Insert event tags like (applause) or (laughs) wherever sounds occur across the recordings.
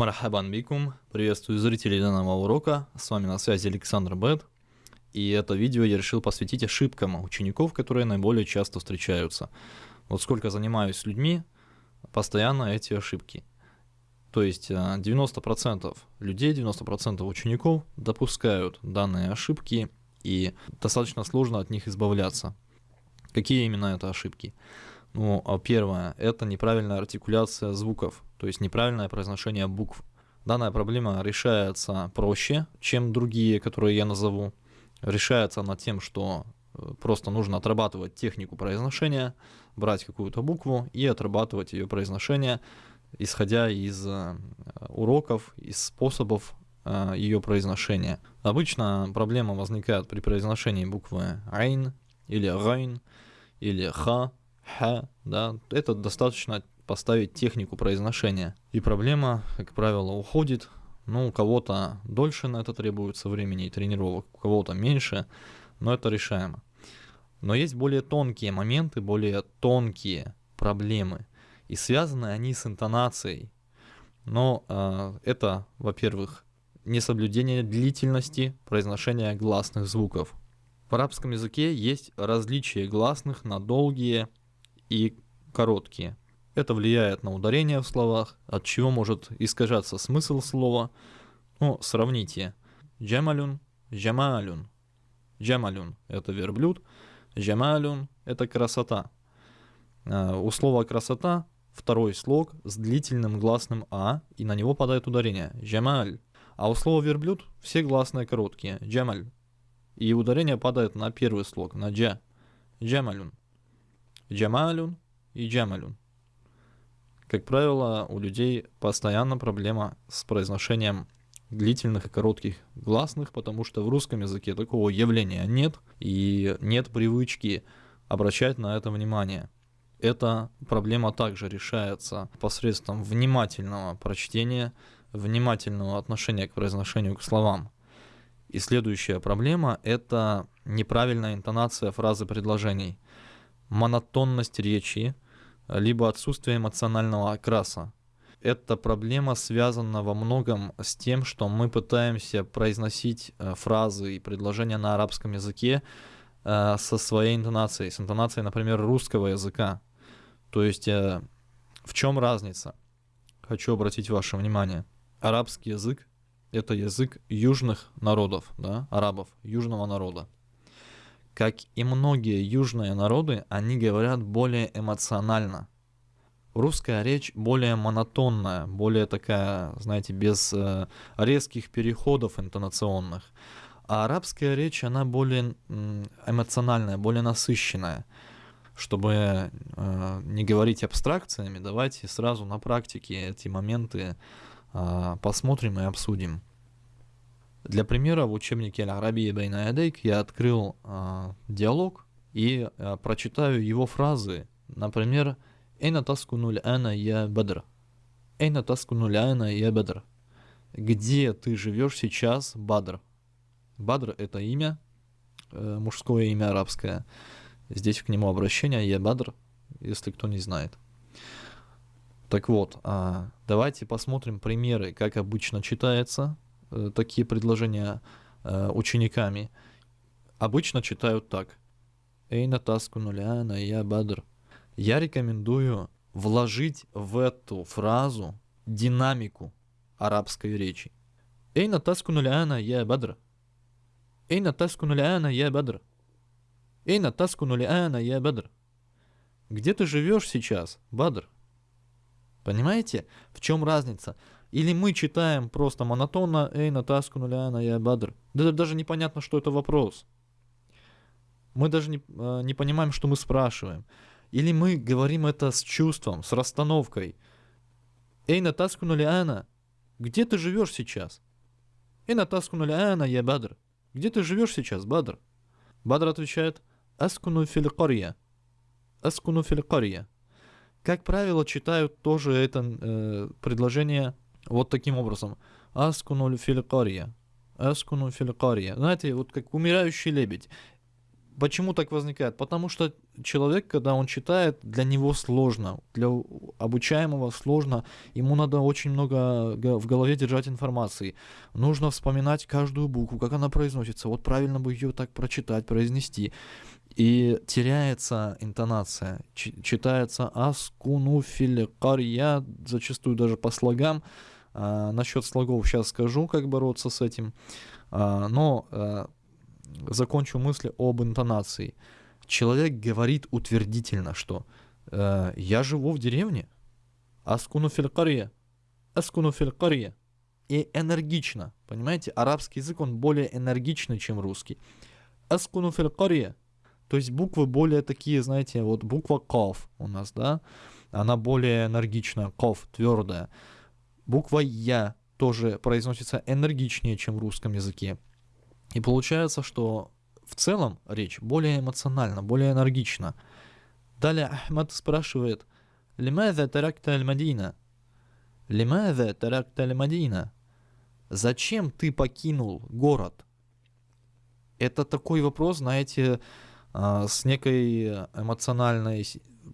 Мархабан бикум. Приветствую зрителей данного урока. С вами на связи Александр Бет. И это видео я решил посвятить ошибкам учеников, которые наиболее часто встречаются. Вот сколько занимаюсь с людьми, постоянно эти ошибки. То есть 90% э, людей, 90% учеников допускают данные ошибки, и достаточно сложно от них избавляться. Какие именно это ошибки? Ну, а первое – это неправильная артикуляция звуков, то есть неправильное произношение букв. Данная проблема решается проще, чем другие, которые я назову. Решается она тем, что э, просто нужно отрабатывать технику произношения, брать какую-то букву и отрабатывать ее произношение, исходя из э, уроков, из способов э, ее произношения. Обычно проблема возникает при произношении буквы «айн» или «райн» или «ха», х, да, это достаточно поставить технику произношения. И проблема, как правило, уходит. Ну, у кого-то дольше на это требуется времени и тренировок, у кого-то меньше, но это решаемо. Но есть более тонкие моменты, более тонкие проблемы. И связаны они с интонацией. Но э, это, во-первых, несоблюдение длительности произношения гласных звуков. В арабском языке есть различие гласных на долгие и короткие. Это влияет на ударение в словах, от чего может искажаться смысл слова. Ну, сравните. Джамалюн, джамалюн. Джамалюн – это верблюд, джамалюн – это красота. А, у слова «красота» второй слог с длительным гласным «а», и на него падает ударение – джамаль. А у слова «верблюд» все гласные короткие – джамаль. И ударение падает на первый слог, на «джа» – джамалюн. Джамалюн и джамалюн. Как правило, у людей постоянно проблема с произношением длительных и коротких гласных, потому что в русском языке такого явления нет, и нет привычки обращать на это внимание. Эта проблема также решается посредством внимательного прочтения, внимательного отношения к произношению к словам. И следующая проблема – это неправильная интонация фразы предложений – монотонность речи, либо отсутствие эмоционального окраса. Эта проблема связана во многом с тем, что мы пытаемся произносить э, фразы и предложения на арабском языке э, со своей интонацией, с интонацией, например, русского языка. То есть э, в чем разница? Хочу обратить ваше внимание. Арабский язык – это язык южных народов, да, арабов, южного народа. Как и многие южные народы, они говорят более эмоционально. Русская речь более монотонная, более такая, знаете, без э, резких переходов интонационных. А арабская речь, она более эмоциональная, более насыщенная. Чтобы э, не говорить абстракциями, давайте сразу на практике эти моменты э, посмотрим и обсудим. Для примера в учебнике Аль-Арабия Байна Ядейк я открыл э, диалог и э, прочитаю его фразы. Например, «Эйна таскунуль ана я бадр». «Эйна таскунуль ана я бадр». «Где ты живешь сейчас, Бадр?» Бадр — это имя, э, мужское имя арабское. Здесь к нему обращение «Я Бадр», если кто не знает. Так вот, э, давайте посмотрим примеры, как обычно читается – такие предложения э, учениками, обычно читают так. Эйна таску нуляна я бадр. Я рекомендую вложить в эту фразу динамику арабской речи. Эйна таску нуляна я бадр. Эйна таску нуляна я бадр. Эйна таску нуляна я бадр. Где ты живешь сейчас, Бадр? Понимаете, в чем разница? Или мы читаем просто монотонно «Эй, натаску нуляна, я бадр». Да даже непонятно, что это вопрос. Мы даже не, э, не понимаем, что мы спрашиваем. Или мы говорим это с чувством, с расстановкой. «Эй, натаску нуляна, где ты живешь сейчас?» «Эй, натаску нуляна, я бадр». «Где ты живешь сейчас, Бадр?» Бадр отвечает «Аскуну филькарья». «Аскуну филькарья». Как правило, читают тоже это э, предложение вот таким образом. Аскуну филькария. Аскуну филькария. Знаете, вот как умирающий лебедь. Почему так возникает? Потому что человек, когда он читает, для него сложно, для обучаемого сложно, ему надо очень много в голове держать информации. Нужно вспоминать каждую букву, как она произносится, вот правильно бы ее так прочитать, произнести. И теряется интонация, читается аскуну карья, зачастую даже по слогам. А, насчет слогов сейчас скажу, как бороться с этим. А, но а, закончу мысли об интонации. Человек говорит утвердительно, что э, «я живу в деревне», «аскуну филькария», и энергично, понимаете, арабский язык, он более энергичный, чем русский. «Аскуну филькария», то есть буквы более такие, знаете, вот буква «ков» у нас, да, она более энергичная, «ков», твердая. Буква «я» тоже произносится энергичнее, чем в русском языке. И получается, что в целом речь более эмоциональна, более энергична. Далее Ахмад спрашивает, «Лимаза таракта аль-Мадина?» «Лимаза таракта аль-Мадина?» «Зачем ты покинул город?» Это такой вопрос, знаете, а, с некой эмоциональной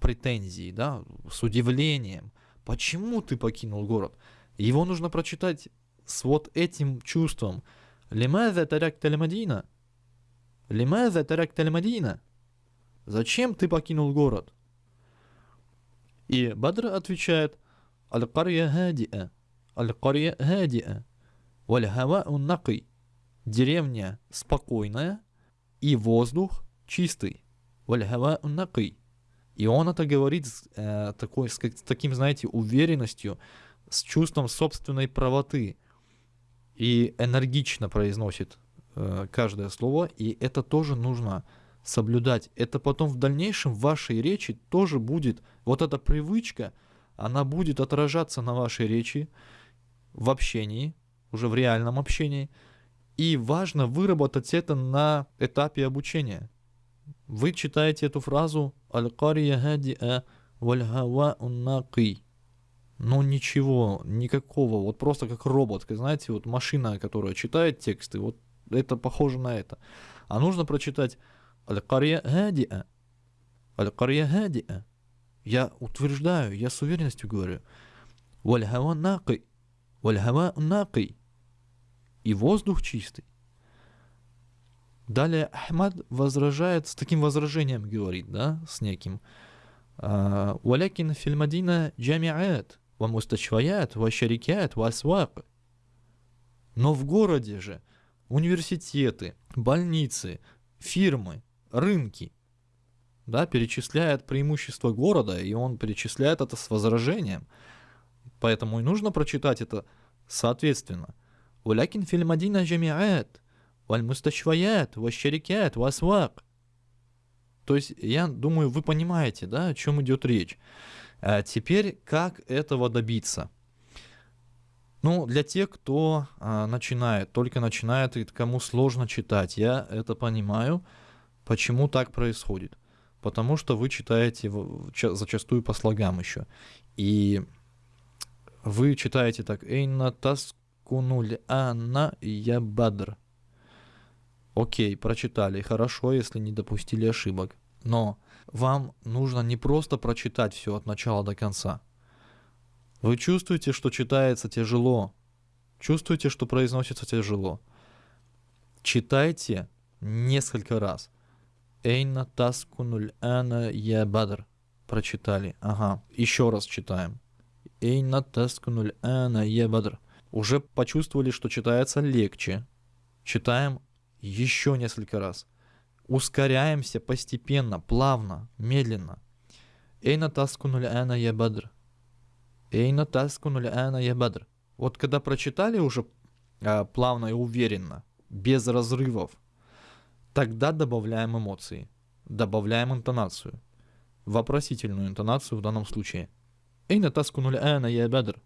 претензией, да, с удивлением. Почему ты покинул город? Его нужно прочитать с вот этим чувством. Лимаза тарак тальмадина? Лимаза тарак тальмадина? Зачем ты покинул город? И Бадр отвечает, Аль-Карья Хадиа, Аль-Карья Хадиа, Валь-Хава Уннакый. Деревня спокойная и воздух чистый. Валь-Хава Уннакый. И он это говорит э, такой, с, с таким, знаете, уверенностью, с чувством собственной правоты и энергично произносит э, каждое слово, и это тоже нужно соблюдать. Это потом в дальнейшем в вашей речи тоже будет, вот эта привычка, она будет отражаться на вашей речи в общении, уже в реальном общении, и важно выработать это на этапе обучения. Вы читаете эту фразу «Аль-Кария хадиа валь-хава ну ничего, никакого, вот просто как робот, знаете, вот машина, которая читает тексты, вот это похоже на это. А нужно прочитать Аль-Карья Хадиа. Аль-Карья Хадиа. Я утверждаю, я с уверенностью говорю. Валь-Хава. Валь-Хава. И воздух чистый. Далее Ахмад возражает, с таким возражением говорит, да, с неким. Валякин фильмадина джамиат вамустачваят, ващарикят, васвак. Но в городе же университеты, больницы, фирмы, рынки, да, перечисляет преимущества города, и он перечисляет это с возражением. Поэтому и нужно прочитать это соответственно. Улякин фильмадина джамиат, вальмустачваят, ващарикят, васвак. То есть, я думаю, вы понимаете, да, о чем идет речь. А теперь, как этого добиться? Ну, для тех, кто а, начинает, только начинает, и кому сложно читать, я это понимаю, почему так происходит. Потому что вы читаете зачастую по слогам еще. И вы читаете так «Эйна таскунуль анна я бадр». Окей, прочитали, хорошо, если не допустили ошибок. Но вам нужно не просто прочитать все от начала до конца. Вы чувствуете, что читается тяжело. Чувствуете, что произносится тяжело. Читайте несколько раз. Эйна таскунуль ана я бадр. Прочитали. Ага. Еще раз читаем. Эйна таскунуль ана я бадр. Уже почувствовали, что читается легче. Читаем еще несколько раз. Ускоряемся постепенно, плавно, медленно. Эйна таскунуль ана я бадр. Эйна таскунуль ана я бадр. Вот когда прочитали уже а, плавно и уверенно, без разрывов, тогда добавляем эмоции, добавляем интонацию. Вопросительную интонацию в данном случае. Эйна таскунуль ана я бадр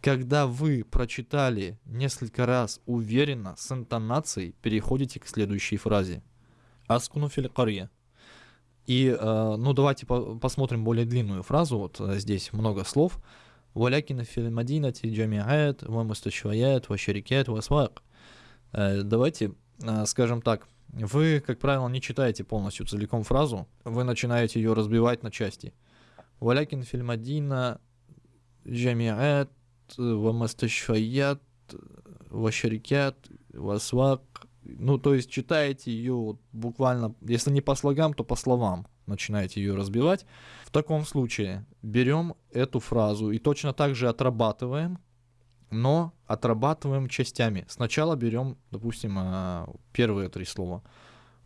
когда вы прочитали несколько раз уверенно, с интонацией, переходите к следующей фразе. Аскуну филькарья. И, э, ну, давайте по посмотрим более длинную фразу. Вот э, здесь много слов. Валякина фильмадинати джамиат, ва мусташваят, ва шарикят, ва свак. Давайте, э, скажем так, Вы, как правило, не читаете полностью целиком фразу, вы начинаете ее разбивать на части. Валякин фильмадина джамиат вамасташфаят вашарикят васвак. Ну, то есть читаете ее вот буквально, если не по слогам, то по словам начинаете ее разбивать. В таком случае берем эту фразу и точно так же отрабатываем, но отрабатываем частями. Сначала берем, допустим, а, первые три слова.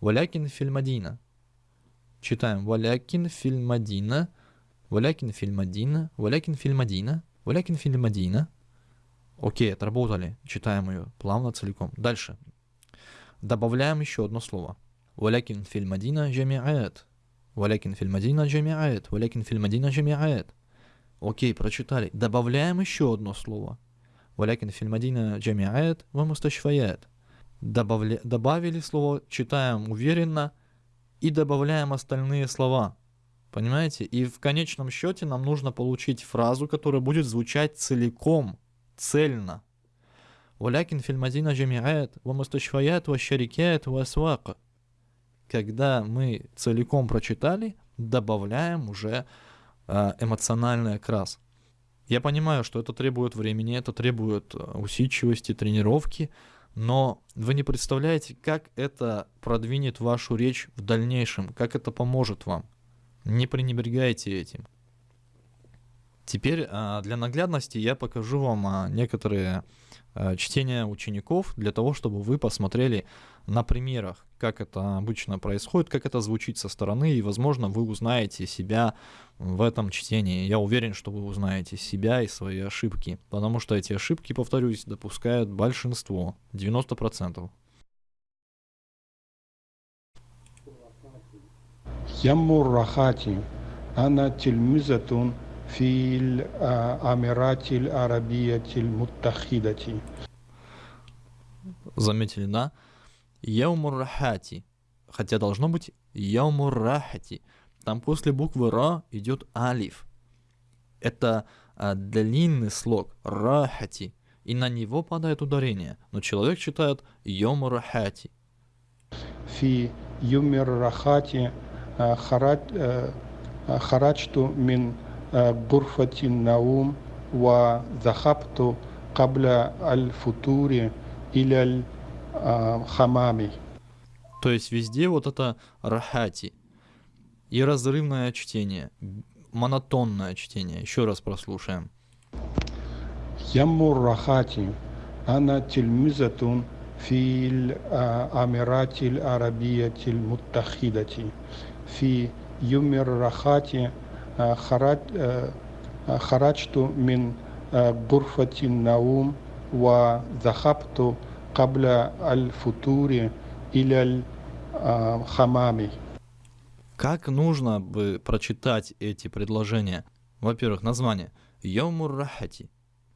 Валякин фильмадина. Читаем. Валякин фильмадина. Валякин фильмадина. Валякин фильмадина. Валякин Филимадина. Окей, отработали. Читаем ее плавно, целиком. Дальше. Добавляем еще одно слово. Валякин Филимадина джамиаэт. Валякин Филимадина джамиаэт. Валякин Филимадина джамиаэт. Окей, прочитали. Добавляем еще одно слово. Валякин Филимадина джамиаэт ва мусташфаят. Добавили слово, читаем уверенно и добавляем остальные слова – Понимаете? И в конечном счете нам нужно получить фразу, которая будет звучать целиком, цельно. Валякин фильмазина джамиает, вамасташваят ващарикает васвака. Когда мы целиком прочитали, добавляем уже а, эмоциональный окрас. Я понимаю, что это требует времени, это требует а, усидчивости, тренировки, но вы не представляете, как это продвинет вашу речь в дальнейшем, как это поможет вам. Не пренебрегайте этим. Теперь а, для наглядности я покажу вам а, некоторые а, чтения учеников для того, чтобы вы посмотрели на примерах, как это обычно происходит, как это звучит со стороны, и, возможно, вы узнаете себя в этом чтении. Я уверен, что вы узнаете себя и свои ошибки, потому что эти ошибки, повторюсь, допускают большинство, 90%. يم الرخات أنا تلمذة في الأميرات العربية المتحدة Заметили, да? Яумуррахати. Хотя должно быть яумуррахати. Там после буквы Ра идет алиф. Это а, длинный слог рахати. И на него падает ударение. Но человек читает йомуррахати. في يوم Э, харачту э, э, мин гурфатин наум ва захапту кабля аль-футури или аль-хамами. То есть везде вот это рахати и разрывное чтение, монотонное чтение. Еще раз прослушаем. Ямур рахати, она тельмизатун фил амиратиль арабиятиль муттахидати. في يوم الرخاء خرج خرجت من غرفة النوم وذهبت قبل الفطور إلى الحمام. Как нужно бы прочитать эти предложения? Во-первых, название. Йомур рахати.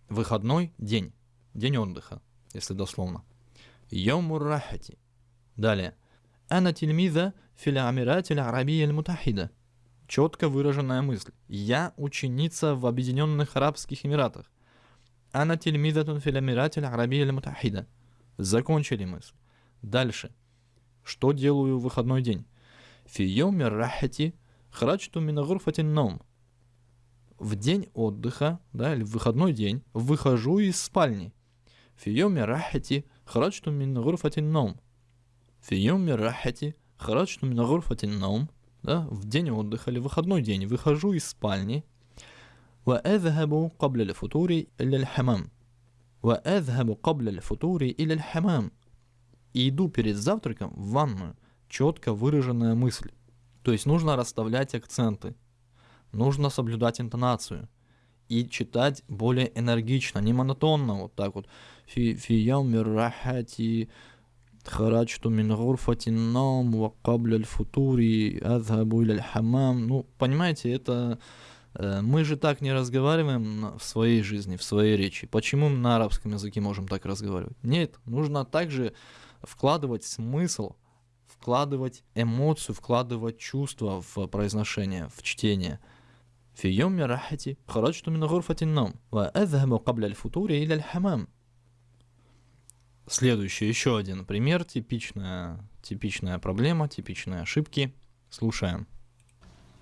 Выходной день. День отдыха, если дословно. Йомур рахати. Далее. Ана тильмиза фил амират арабия мутахида. Четко выраженная мысль. Я ученица в Объединенных Арабских Эмиратах. Ана тильмизатун фил амират арабия мутахида. Закончили мысль. Дальше. Что делаю в выходной день? Фи рахати храджту мин ном. В день отдыха, да, или в выходной день, выхожу из спальни. Фи рахати храджту мин ном. Фи рахати храджту мин ном. Да, в день отдыха или выходной день выхожу из спальни. وأذهب قبل الفطور إلى الحمام وأذهب قبل الفطور إلى الحمام и иду перед завтраком в ванную. Четко выраженная мысль. То есть нужно расставлять акценты, нужно соблюдать интонацию и читать более энергично, не монотонно, вот так вот. Фи яуми рахати خرجت من غرفة النوم وقبل الفطور أذهب إلى الحمام. Ну, понимаете, это Э, мы же так не разговариваем в своей жизни, в своей речи. Почему мы на арабском языке можем так разговаривать? Нет, нужно также вкладывать смысл, вкладывать эмоцию, вкладывать чувства в произношение, в чтение. في يوم راحتي خرجت من غرفة النوم وأذهب قبل الفطور إلى الحمام Следующий, еще один пример, типичная типичная проблема, типичные ошибки. Слушаем.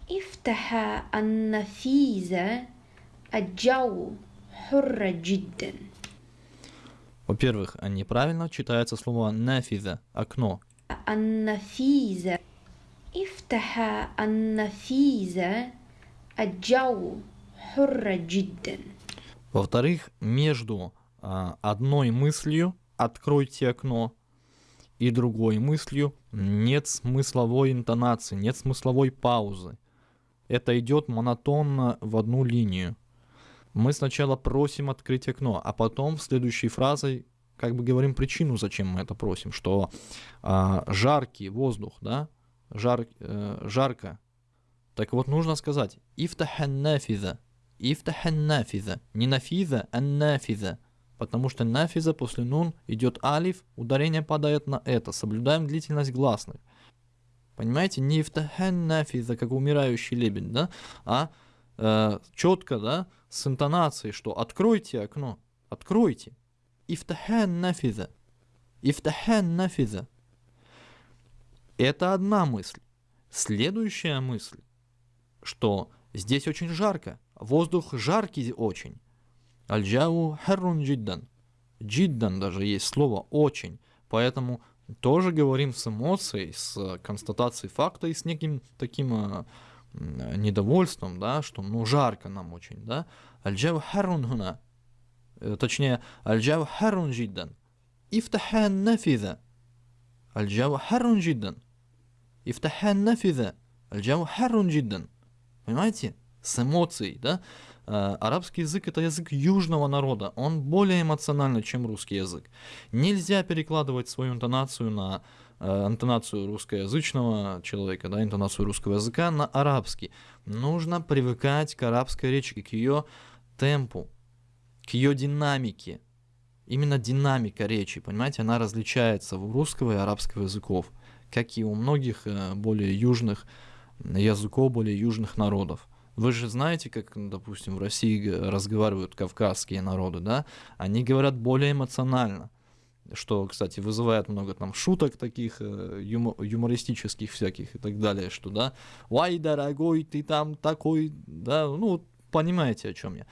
افتح النفيذ الجو حر جدا Во-первых, неправильно читается слово нафиза, окно. النفيذ افتح النفيذ الجو حر جدا Во-вторых, между а, одной мыслью «откройте окно» и другой мыслью нет смысловой интонации, нет смысловой паузы. Это идет монотонно в одну линию. Мы сначала просим открыть окно, а потом следующей фразой как бы говорим причину, зачем мы это просим, что а, жаркий воздух, да, жар, э, жарко. Так вот нужно сказать «ифтахан нафиза», «ифтахан нафиза», не нафиза, а нафиза, потому что нафиза после нун идет алиф, ударение падает на это, соблюдаем длительность гласных. Понимаете, не ифтахан нафиза, как умирающий лебедь, да, а э, четко, да, с интонацией, что откройте окно, откройте. Ифтахан нафиза. Ифтахан нафиза. Это одна мысль. Следующая мысль, что здесь очень жарко, воздух жаркий очень. Аль-джау харрун джиддан. Джиддан даже есть слово очень. Поэтому тоже говорим с эмоцией, с констатацией факта и с неким таким э, недовольством, да, что ну жарко нам очень, да. Аль-джау харрун хуна. Э, точнее, аль-джау харрун джиддан. Ифтахан нафиза. Аль-джау харрун джиддан. Ифтахан нафиза. Аль-джау харрун джиддан. Понимаете? С эмоцией, да? Э, арабский язык это язык южного народа. Он более эмоциональный, чем русский язык. Нельзя перекладывать свою интонацию на э, интонацию русскоязычного человека, да, интонацию русского языка на арабский. Нужно привыкать к арабской речи, к ее темпу, к ее динамике. Именно динамика речи, понимаете, она различается у русского и арабского языков, как и у многих э, более южных языков, более южных народов. Вы же знаете, как, допустим, в России разговаривают кавказские народы, да? Они говорят более эмоционально, что, кстати, вызывает много там шуток таких, э, юмо- юмористических всяких и так далее, что, да, «Ой, дорогой, ты там такой», да, ну, понимаете, о чем я.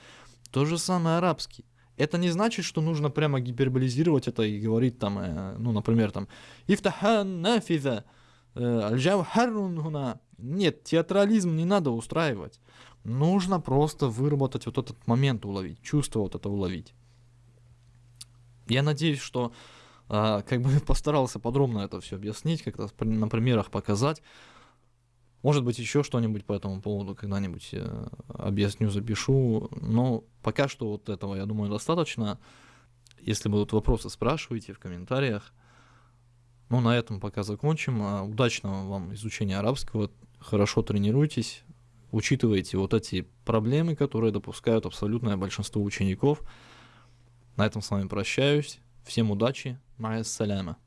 То же самое арабский. Это не значит, что нужно прямо гиперболизировать это и говорить там, э, ну, например, там, «Ифтахан нафиза», «Аль-джау харрун хуна». Нет, театрализм не надо устраивать. Нужно просто выработать вот этот момент уловить, чувство вот это уловить. Я надеюсь, что э, как бы (laughs) постарался подробно это все объяснить, как-то на примерах показать. Может быть, еще что-нибудь по этому поводу когда-нибудь э, объясню, запишу. Но пока что вот этого, я думаю, достаточно. Если будут вопросы, спрашивайте в комментариях. Ну, на этом пока закончим. А, удачного вам изучения арабского. Хорошо тренируйтесь. Учитывайте вот эти проблемы, которые допускают абсолютное большинство учеников. На этом с вами прощаюсь. Всем удачи. Майя саляма.